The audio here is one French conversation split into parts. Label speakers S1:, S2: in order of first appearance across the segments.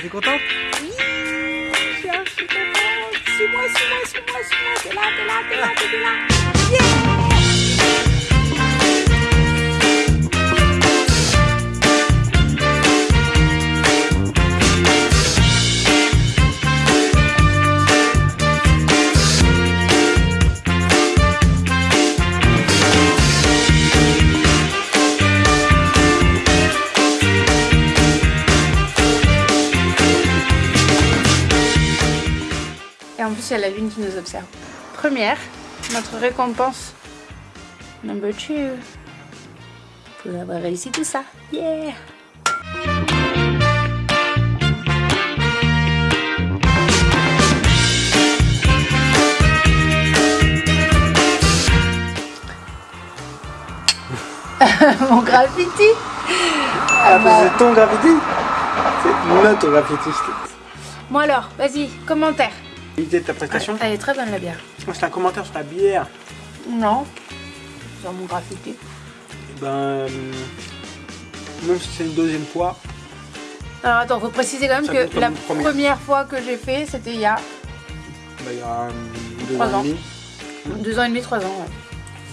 S1: T'es contente?
S2: Oui, je suis contente. Suis-moi, suis-moi, suis-moi, suis-moi. T'es là, t'es là, t'es là, t'es là. Yeah Et en plus, il y a la lune qui nous observe. Première, notre récompense. Number two. Pour avoir réussi tout ça. Yeah! Mon graffiti!
S1: Ah, bah, c'est ton graffiti C'est notre graffiti.
S2: Bon alors, vas-y, commentaire.
S1: L'idée de ta prestation
S2: Elle est très bonne la bière.
S1: C'est un commentaire sur la bière.
S2: Non. Sur mon graffiti.
S1: Eh Ben, euh, même si c'est une deuxième fois,
S2: Alors attends, faut préciser quand même
S1: Ça
S2: que la
S1: première.
S2: première fois que j'ai fait, c'était il y a
S1: bah, il y a euh, deux
S2: Trois
S1: ans
S2: ans.
S1: et demi,
S2: deux ans et demi, trois ans. ouais.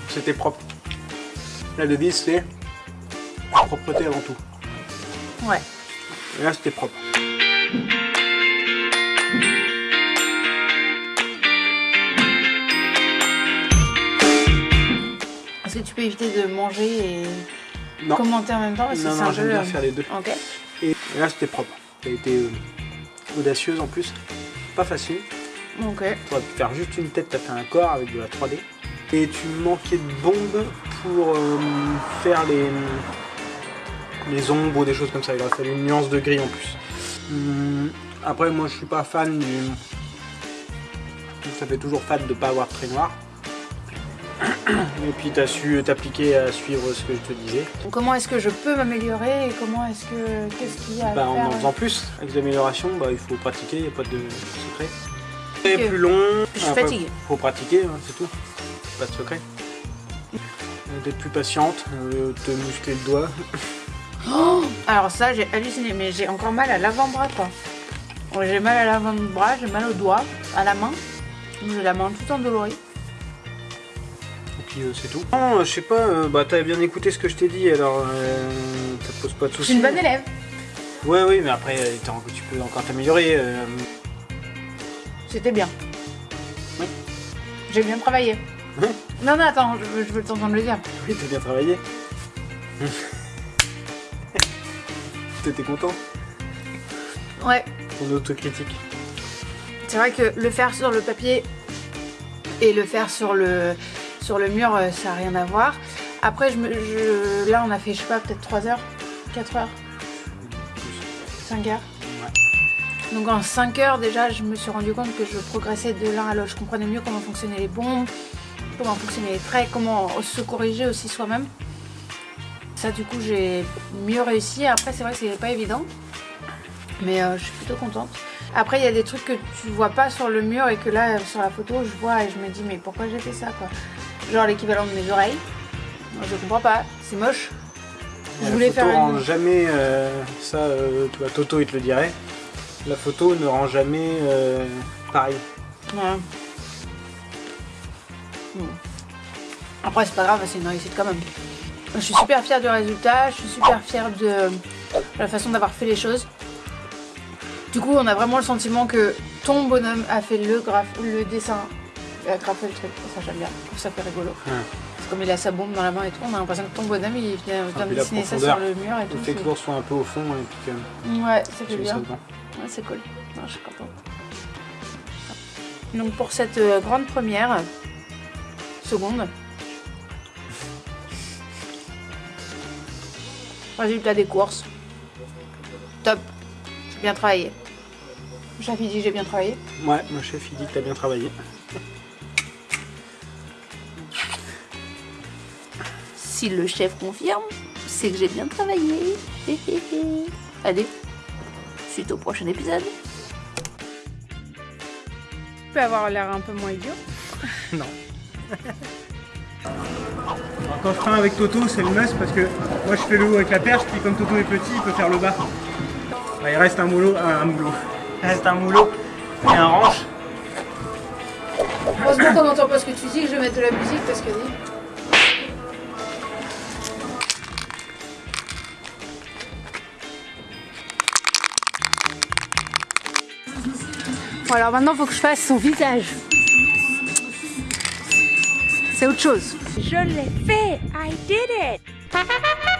S1: c'était propre. La devise, c'est propreté avant tout.
S2: Ouais.
S1: Et là, c'était propre.
S2: Que tu peux éviter de manger et
S1: Non,
S2: commenter en même temps parce
S1: non, non
S2: un
S1: j'aime
S2: peu.
S1: bien
S2: euh,
S1: faire les deux.
S2: Ok.
S1: Et, et là, c'était propre. Elle été euh, audacieuse en plus. Pas facile.
S2: Ok.
S1: T'aurais pu faire juste une tête, t'as fait un corps avec de la 3D. Et tu manquais de bombes pour euh, faire les, les ombres ou des choses comme ça. Il aurait fallu une nuance de gris en plus. Hum, après, moi je suis pas fan du. Ça fait toujours fan de pas avoir de trait noir. Et puis t'as su t'appliquer à suivre ce que je te disais.
S2: Comment est-ce que je peux m'améliorer et comment est-ce que qu'est-ce qu'il y a à
S1: Bah, en
S2: faire
S1: en faisant plus, avec des améliorations, bah, il faut pratiquer, il n'y a pas de secret. C'est plus long.
S2: Je suis fatiguée.
S1: faut pratiquer, hein, c'est tout. Pas de secret. D'être plus patiente, euh, te muscler le doigt.
S2: Alors ça, j'ai halluciné, mais j'ai encore mal à l'avant-bras quoi. J'ai mal à l'avant-bras, j'ai mal au doigt, à la main. J'ai la main tout endolorie.
S1: Puis euh, c'est tout. Non, je sais pas, euh, bah t'as bien écouté ce que je t'ai dit, alors euh, ça te pose pas de
S2: Je
S1: soucis.
S2: suis une bonne élève.
S1: Ouais, oui, mais après euh, tu peux encore t'améliorer. euh,
S2: C'était bien.
S1: Oui.
S2: J'ai bien travaillé.
S1: Oui.
S2: Non, non, attends, je veux, je veux t'entendre le dire.
S1: Oui, t'as bien travaillé. T'étais content
S2: Ouais,
S1: Ton autocritique.
S2: c'est vrai que le faire sur le papier et le faire sur le, sur le mur, euh, ça n'a rien à voir. Après, je me, je- là, on a fait, je sais pas, peut-être 3 heures, 4 heures, 5 heures. Donc en 5 heures déjà, je me suis rendu compte que je progressais de l'un à l'autre. Je comprenais mieux comment fonctionnaient les bombes, comment fonctionnaient les traits, comment se corriger aussi soi-même. Ça du coup j'ai mieux réussi. Après c'est vrai que c'est pas évident. Mais euh, je suis plutôt contente. Après il y a des trucs que tu vois pas sur le mur et que là sur la photo je vois et je me dis mais pourquoi j'ai fait ça quoi? Genre l'équivalent de mes oreilles. Moi, je comprends pas, c'est moche. Je
S1: La
S2: voulais
S1: photo
S2: faire
S1: rend
S2: une...
S1: jamais euh, ça, euh, tu vois, Toto il te le dirait. La photo ne rend jamais euh, pareil.
S2: Ouais. Après, c'est pas grave, c'est une réussite quand même. Je suis super fière du résultat, je suis super fière de la façon d'avoir fait les choses. Du coup, on a vraiment le sentiment que ton bonhomme a fait le, graphe, le dessin, a graffé le truc. Ça, j'aime bien, je trouve ça fait rigolo.
S1: Ouais.
S2: Comme il a sa bombe dans la main et tout, on a l'impression que ton bonhomme il vient, vient
S1: Ah,
S2: dessiner ça sur le mur et tout.
S1: Le fait que l'ours soit un peu au fond et puis que
S2: Ouais, ça fait bien. Ouais, c'est cool. Non, je suis contente. Donc pour cette euh, grande première, seconde, résultat des courses, top, j'ai bien travaillé. J'avais dit j'ai bien travaillé.
S1: Ouais, mon chef il dit que t'as bien travaillé.
S2: Si le chef confirme, c'est que j'ai bien travaillé. Allez, suite au prochain épisode. Tu peux avoir l'air un peu moins idiot.
S1: Non. quand je traîne avec Toto, c'est le must parce que moi je fais le haut avec la perche, puis comme Toto est petit, il peut faire le bas. il reste un moulot, un, un moulot. Il reste un moulot et un ranche.
S2: Heureusement qu'on n'entend pas ce que tu dis, que je vais mettre de la musique parce que Bon alors maintenant il faut que je fasse son visage. C'est autre chose.
S3: Je l'ai fait! I did it!